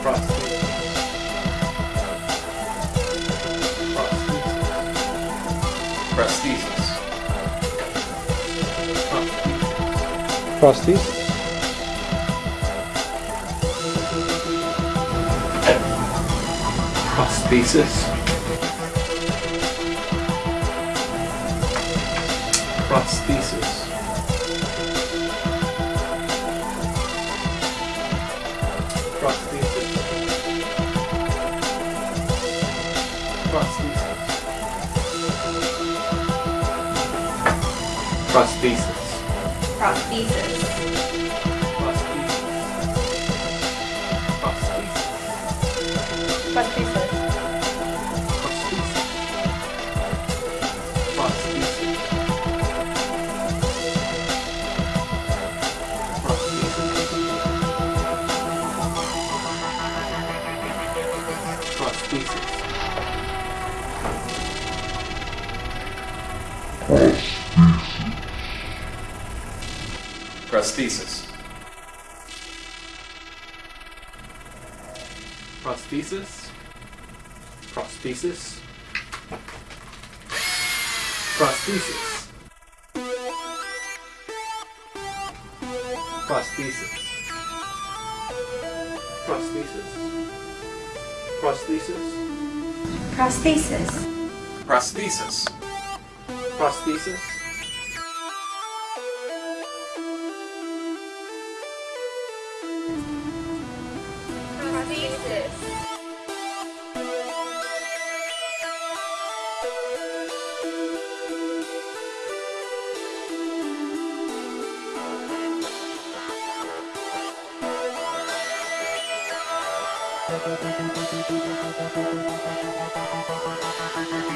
Prostheses. Prosthesis. Prosthesis. Prosthesis. Prosthesis. Prosthesis. Prosthesis. Prosthesis. Prosthesis? Prosthesis? Prosthesis. Prosthesis. Prosthesis. Prosthesis. Prosthesis. Prosthesis. Prosthesis. Thank you.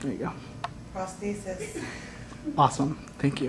There you go. Prosthesis. Awesome. Thank you.